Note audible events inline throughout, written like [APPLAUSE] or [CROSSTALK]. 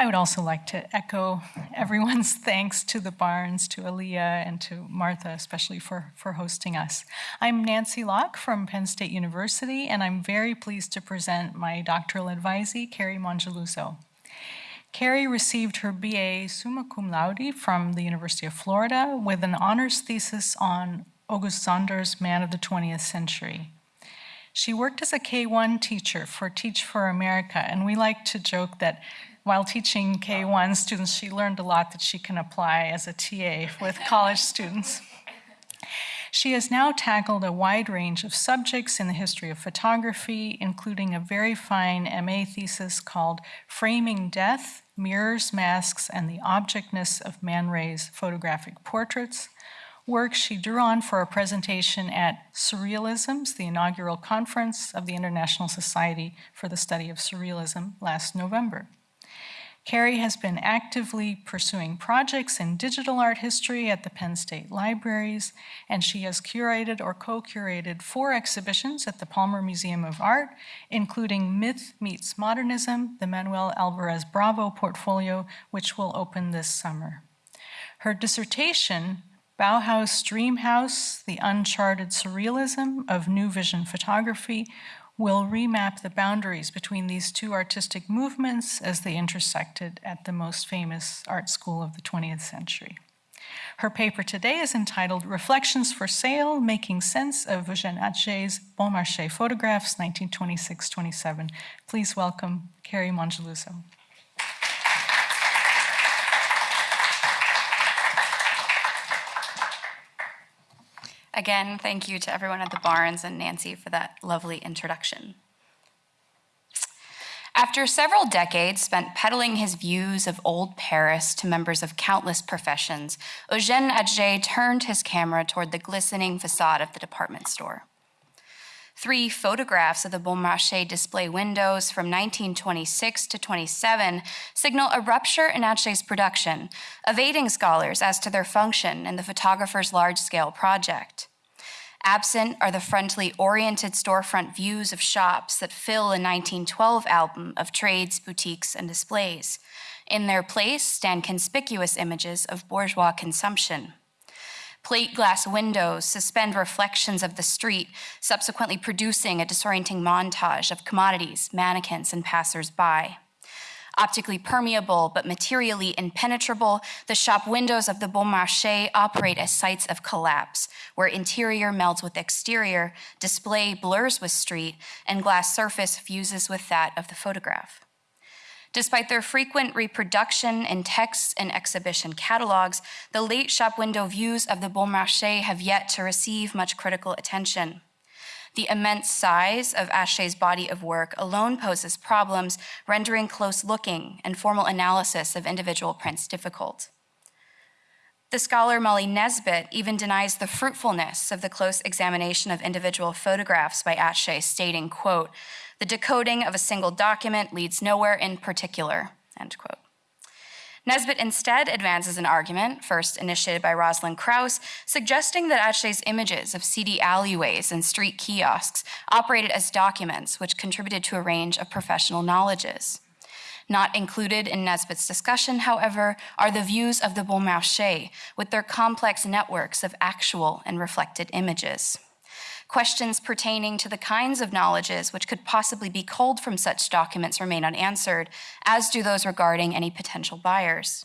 I would also like to echo everyone's [LAUGHS] thanks to the Barnes, to Aaliyah, and to Martha, especially for, for hosting us. I'm Nancy Locke from Penn State University, and I'm very pleased to present my doctoral advisee, Carrie Mongeluso. Carrie received her BA summa cum laude from the University of Florida with an honors thesis on August Sander's Man of the 20th Century. She worked as a K-1 teacher for Teach for America, and we like to joke that while teaching K-1 students, she learned a lot that she can apply as a TA with college students. She has now tackled a wide range of subjects in the history of photography, including a very fine MA thesis called Framing Death, Mirrors, Masks, and the Objectness of Man Ray's Photographic Portraits, work she drew on for a presentation at Surrealisms, the inaugural conference of the International Society for the Study of Surrealism last November. Carrie has been actively pursuing projects in digital art history at the Penn State Libraries, and she has curated or co-curated four exhibitions at the Palmer Museum of Art, including Myth Meets Modernism, the Manuel Alvarez Bravo portfolio, which will open this summer. Her dissertation Bauhaus Dreamhouse, the uncharted surrealism of new vision photography, will remap the boundaries between these two artistic movements as they intersected at the most famous art school of the 20th century. Her paper today is entitled Reflections for Sale, Making Sense of Eugène Atget's Bon Marché Photographs, 1926-27. Please welcome Carrie Mongeluso. Again, thank you to everyone at the Barnes and Nancy for that lovely introduction. After several decades spent peddling his views of old Paris to members of countless professions, Eugène Atget turned his camera toward the glistening facade of the department store. Three photographs of the Bon Marché display windows from 1926 to 27 signal a rupture in Atget's production, evading scholars as to their function in the photographer's large-scale project. Absent are the frontally oriented storefront views of shops that fill a 1912 album of trades, boutiques, and displays. In their place stand conspicuous images of bourgeois consumption. Plate glass windows suspend reflections of the street, subsequently producing a disorienting montage of commodities, mannequins, and passers-by. Optically permeable but materially impenetrable, the shop windows of the Bon Marché operate as sites of collapse, where interior melds with exterior, display blurs with street, and glass surface fuses with that of the photograph. Despite their frequent reproduction in texts and exhibition catalogs, the late shop window views of the Bon Marché have yet to receive much critical attention. The immense size of Atget's body of work alone poses problems, rendering close looking and formal analysis of individual prints difficult. The scholar Molly Nesbitt even denies the fruitfulness of the close examination of individual photographs by Atget, stating, quote, the decoding of a single document leads nowhere in particular, end quote. Nesbitt instead advances an argument, first initiated by Rosalind Krauss, suggesting that Atget's images of seedy alleyways and street kiosks operated as documents which contributed to a range of professional knowledges. Not included in Nesbitt's discussion, however, are the views of the Bon Marché with their complex networks of actual and reflected images. Questions pertaining to the kinds of knowledges which could possibly be culled from such documents remain unanswered, as do those regarding any potential buyers.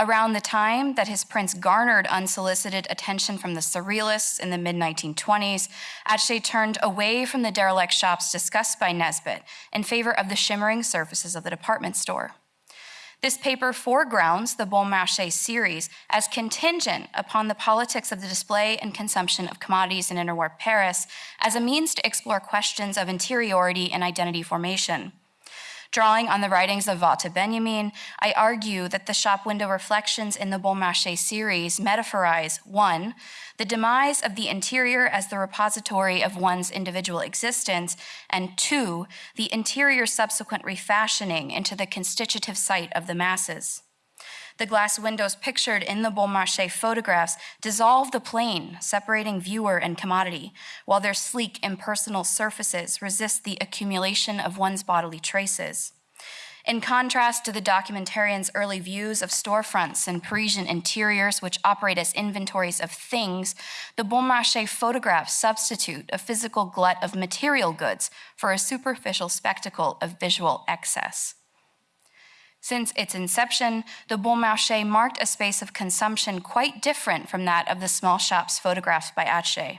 Around the time that his prints garnered unsolicited attention from the Surrealists in the mid-1920s, Atget turned away from the derelict shops discussed by Nesbitt in favor of the shimmering surfaces of the department store. This paper foregrounds the Bon Marché series as contingent upon the politics of the display and consumption of commodities in interwar Paris as a means to explore questions of interiority and identity formation. Drawing on the writings of Walter Benjamin, I argue that the shop window reflections in the Bon Marché series metaphorize, one, the demise of the interior as the repository of one's individual existence, and two, the interior subsequent refashioning into the constitutive site of the masses. The glass windows pictured in the Bon Marché photographs dissolve the plane separating viewer and commodity, while their sleek, impersonal surfaces resist the accumulation of one's bodily traces. In contrast to the documentarian's early views of storefronts and Parisian interiors, which operate as inventories of things, the Bon Marché photographs substitute a physical glut of material goods for a superficial spectacle of visual excess. Since its inception, the Bon Marché marked a space of consumption quite different from that of the small shops photographed by Atget.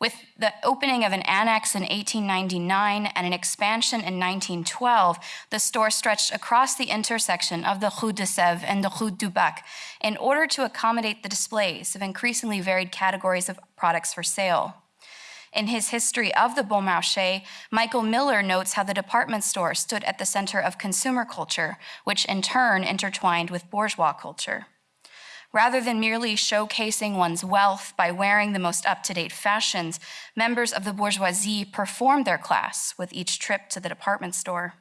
With the opening of an annex in 1899 and an expansion in 1912, the store stretched across the intersection of the Rue de Sèvres and the Rue du Bac in order to accommodate the displays of increasingly varied categories of products for sale. In his history of the Bon Marché, Michael Miller notes how the department store stood at the center of consumer culture, which in turn intertwined with bourgeois culture. Rather than merely showcasing one's wealth by wearing the most up to date fashions, members of the bourgeoisie performed their class with each trip to the department store.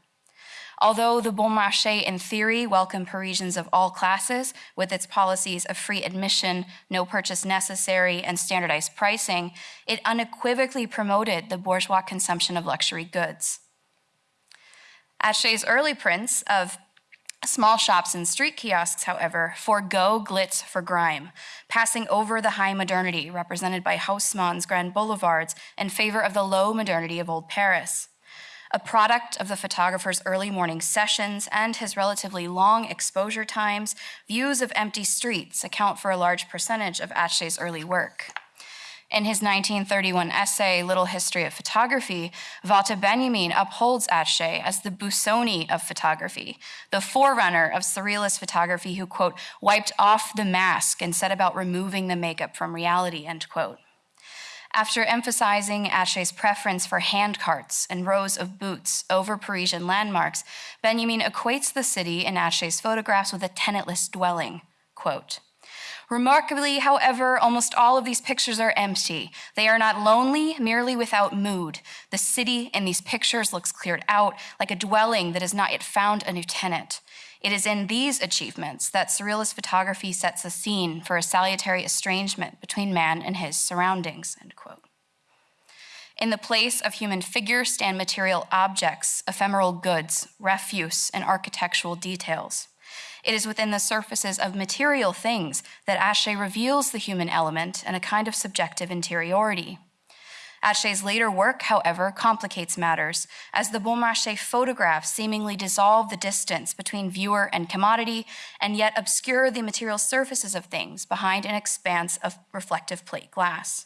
Although the Bon Marché in theory welcomed Parisians of all classes with its policies of free admission, no purchase necessary, and standardized pricing, it unequivocally promoted the bourgeois consumption of luxury goods. Atget's early prints of Small shops and street kiosks, however, forego glitz for grime, passing over the high modernity represented by Haussmann's grand boulevards in favor of the low modernity of Old Paris. A product of the photographer's early morning sessions and his relatively long exposure times, views of empty streets account for a large percentage of Atget's early work. In his 1931 essay, Little History of Photography, Walter Benjamin upholds Atget as the Busoni of photography, the forerunner of surrealist photography who, quote, wiped off the mask and set about removing the makeup from reality, end quote. After emphasizing Atget's preference for handcarts and rows of boots over Parisian landmarks, Benjamin equates the city in Atget's photographs with a tenantless dwelling, quote, Remarkably, however, almost all of these pictures are empty. They are not lonely, merely without mood. The city in these pictures looks cleared out, like a dwelling that has not yet found a new tenant. It is in these achievements that surrealist photography sets a scene for a salutary estrangement between man and his surroundings, end quote. In the place of human figures stand material objects, ephemeral goods, refuse, and architectural details. It is within the surfaces of material things that Atget reveals the human element and a kind of subjective interiority. Atget's later work, however, complicates matters, as the Bon Marché photographs seemingly dissolve the distance between viewer and commodity, and yet obscure the material surfaces of things behind an expanse of reflective plate glass.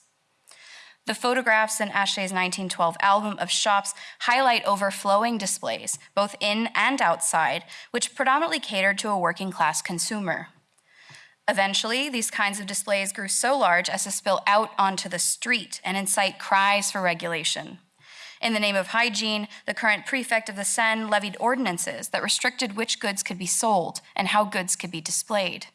The photographs in Atget's 1912 album of shops highlight overflowing displays, both in and outside, which predominantly catered to a working class consumer. Eventually, these kinds of displays grew so large as to spill out onto the street and incite cries for regulation. In the name of hygiene, the current prefect of the Seine levied ordinances that restricted which goods could be sold and how goods could be displayed.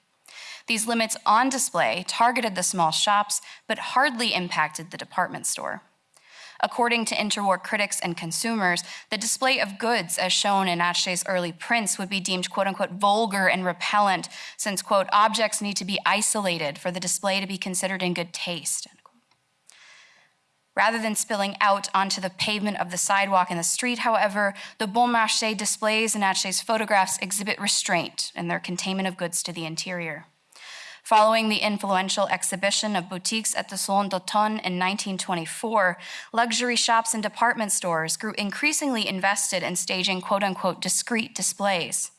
These limits on display targeted the small shops, but hardly impacted the department store. According to interwar critics and consumers, the display of goods as shown in Atget's early prints would be deemed quote unquote vulgar and repellent, since quote, objects need to be isolated for the display to be considered in good taste. Rather than spilling out onto the pavement of the sidewalk and the street, however, the Bon Marché displays in Atget's photographs exhibit restraint in their containment of goods to the interior. Following the influential exhibition of boutiques at the Salon d'Automne in 1924, luxury shops and department stores grew increasingly invested in staging quote unquote discreet displays.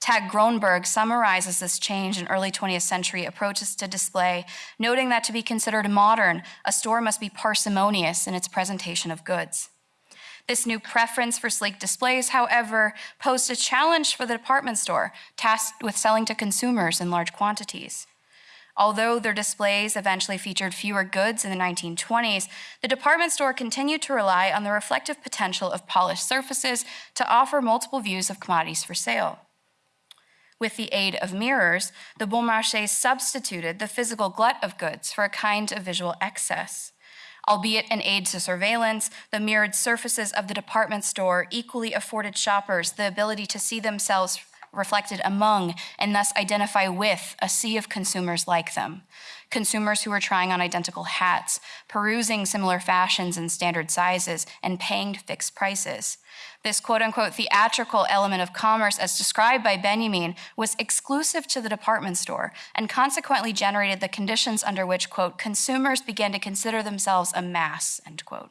Tag Gronberg summarizes this change in early 20th century approaches to display, noting that to be considered modern, a store must be parsimonious in its presentation of goods. This new preference for sleek displays, however, posed a challenge for the department store, tasked with selling to consumers in large quantities. Although their displays eventually featured fewer goods in the 1920s, the department store continued to rely on the reflective potential of polished surfaces to offer multiple views of commodities for sale. With the aid of mirrors, the Bon Marché substituted the physical glut of goods for a kind of visual excess. Albeit an aid to surveillance, the mirrored surfaces of the department store equally afforded shoppers the ability to see themselves reflected among, and thus identify with a sea of consumers like them. Consumers who were trying on identical hats, perusing similar fashions and standard sizes, and paying fixed prices. This quote unquote theatrical element of commerce, as described by Benjamin, was exclusive to the department store and consequently generated the conditions under which, quote, consumers began to consider themselves a mass, end quote.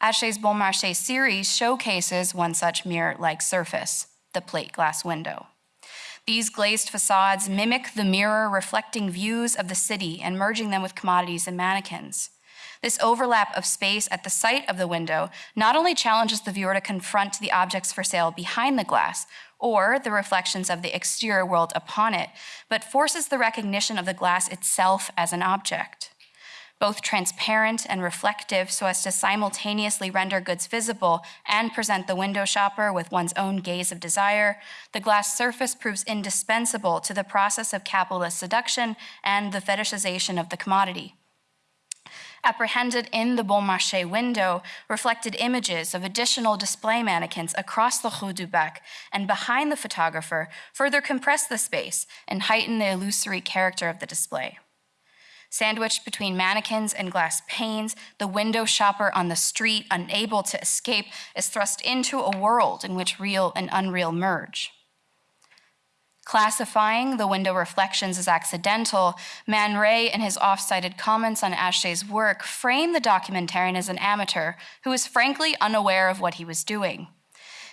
Atget's Bon Marché series showcases one such mirror-like surface, the plate glass window. These glazed facades mimic the mirror reflecting views of the city and merging them with commodities and mannequins. This overlap of space at the site of the window not only challenges the viewer to confront the objects for sale behind the glass or the reflections of the exterior world upon it, but forces the recognition of the glass itself as an object both transparent and reflective so as to simultaneously render goods visible and present the window shopper with one's own gaze of desire, the glass surface proves indispensable to the process of capitalist seduction and the fetishization of the commodity. Apprehended in the Bon Marché window, reflected images of additional display mannequins across the Rue du Bac and behind the photographer further compress the space and heighten the illusory character of the display. Sandwiched between mannequins and glass panes, the window shopper on the street, unable to escape, is thrust into a world in which real and unreal merge. Classifying the window reflections as accidental, Man Ray, in his off-cited comments on Atget's work, framed the documentarian as an amateur who was frankly unaware of what he was doing.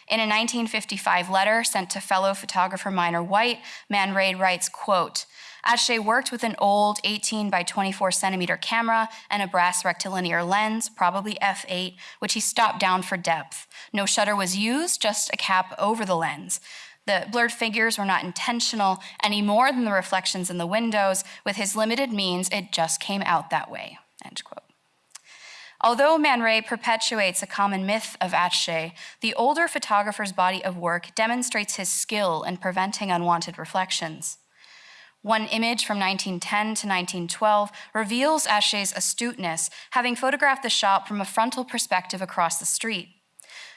In a 1955 letter sent to fellow photographer Minor White, Man Ray writes, quote, Atget worked with an old 18 by 24 centimeter camera and a brass rectilinear lens, probably f8, which he stopped down for depth. No shutter was used, just a cap over the lens. The blurred figures were not intentional any more than the reflections in the windows. With his limited means, it just came out that way, end quote. Although Man Ray perpetuates a common myth of Atget, the older photographer's body of work demonstrates his skill in preventing unwanted reflections. One image from 1910 to 1912 reveals Atget's astuteness, having photographed the shop from a frontal perspective across the street.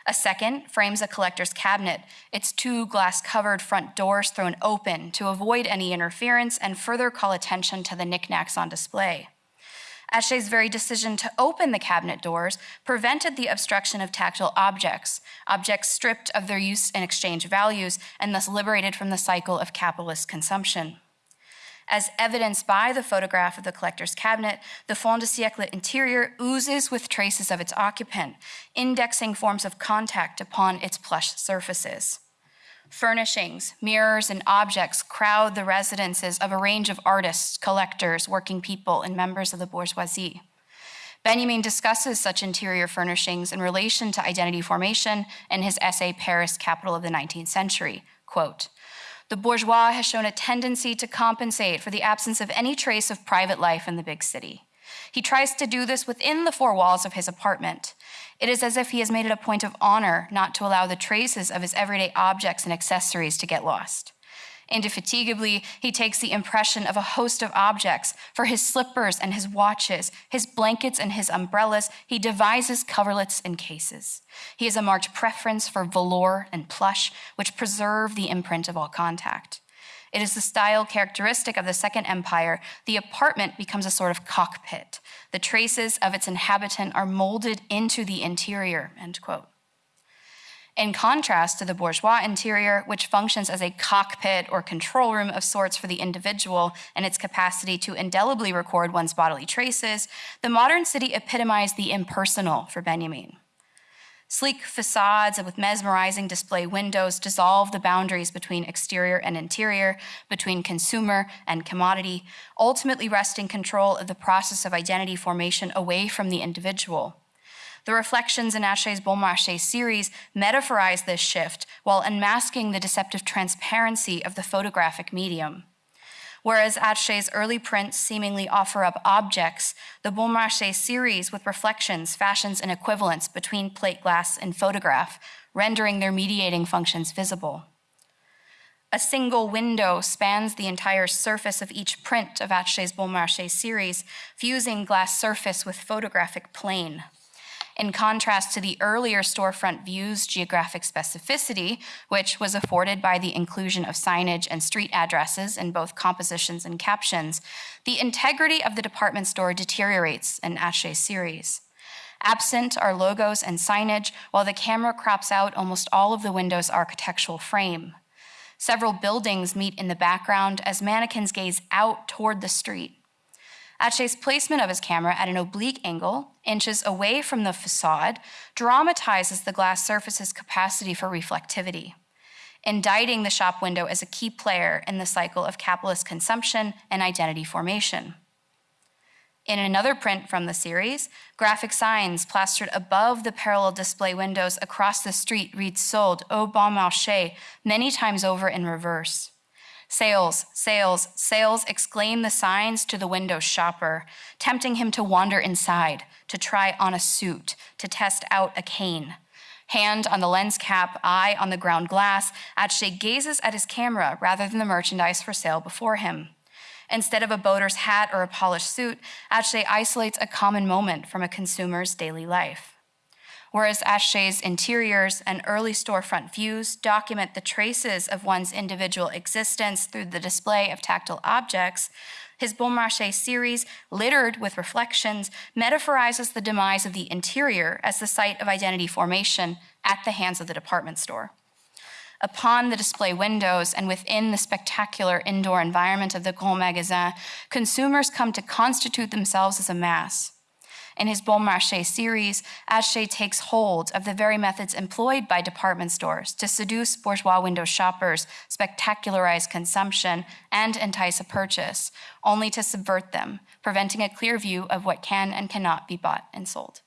A second frames a collector's cabinet, its two glass-covered front doors thrown open to avoid any interference and further call attention to the knickknacks on display. Atget's very decision to open the cabinet doors prevented the obstruction of tactile objects, objects stripped of their use and exchange values and thus liberated from the cycle of capitalist consumption. As evidenced by the photograph of the collector's cabinet, the fin de siècle interior oozes with traces of its occupant, indexing forms of contact upon its plush surfaces. Furnishings, mirrors, and objects crowd the residences of a range of artists, collectors, working people, and members of the bourgeoisie. Benjamin discusses such interior furnishings in relation to identity formation in his essay, Paris, Capital of the 19th Century. Quote, the bourgeois has shown a tendency to compensate for the absence of any trace of private life in the big city. He tries to do this within the four walls of his apartment. It is as if he has made it a point of honor not to allow the traces of his everyday objects and accessories to get lost. Indefatigably, he takes the impression of a host of objects. For his slippers and his watches, his blankets and his umbrellas, he devises coverlets and cases. He has a marked preference for velour and plush, which preserve the imprint of all contact. It is the style characteristic of the Second Empire. The apartment becomes a sort of cockpit. The traces of its inhabitant are molded into the interior, end quote in contrast to the bourgeois interior, which functions as a cockpit or control room of sorts for the individual and its capacity to indelibly record one's bodily traces, the modern city epitomized the impersonal for Benjamin. Sleek facades with mesmerizing display windows dissolve the boundaries between exterior and interior, between consumer and commodity, ultimately wresting control of the process of identity formation away from the individual. The reflections in Bon Marché series metaphorize this shift while unmasking the deceptive transparency of the photographic medium. Whereas Atget's early prints seemingly offer up objects, the Bon Marché series with reflections, fashions, an equivalence between plate glass and photograph, rendering their mediating functions visible. A single window spans the entire surface of each print of Bon Marché series, fusing glass surface with photographic plane. In contrast to the earlier storefront view's geographic specificity, which was afforded by the inclusion of signage and street addresses in both compositions and captions, the integrity of the department store deteriorates in Atget's series. Absent are logos and signage, while the camera crops out almost all of the window's architectural frame. Several buildings meet in the background as mannequins gaze out toward the street. Atget's placement of his camera at an oblique angle, inches away from the facade, dramatizes the glass surface's capacity for reflectivity, indicting the shop window as a key player in the cycle of capitalist consumption and identity formation. In another print from the series, graphic signs plastered above the parallel display windows across the street read sold au bon marché many times over in reverse. Sales, sales, sales exclaim the signs to the window shopper, tempting him to wander inside, to try on a suit, to test out a cane. Hand on the lens cap, eye on the ground glass, Atget gazes at his camera rather than the merchandise for sale before him. Instead of a boater's hat or a polished suit, Atget isolates a common moment from a consumer's daily life. Whereas Atget's interiors and early storefront views document the traces of one's individual existence through the display of tactile objects, his Bon Marché series, littered with reflections, metaphorizes the demise of the interior as the site of identity formation at the hands of the department store. Upon the display windows and within the spectacular indoor environment of the Grand Magasin, consumers come to constitute themselves as a mass. In his Bon Marché series, Atget takes hold of the very methods employed by department stores to seduce bourgeois window shoppers, spectacularize consumption, and entice a purchase, only to subvert them, preventing a clear view of what can and cannot be bought and sold.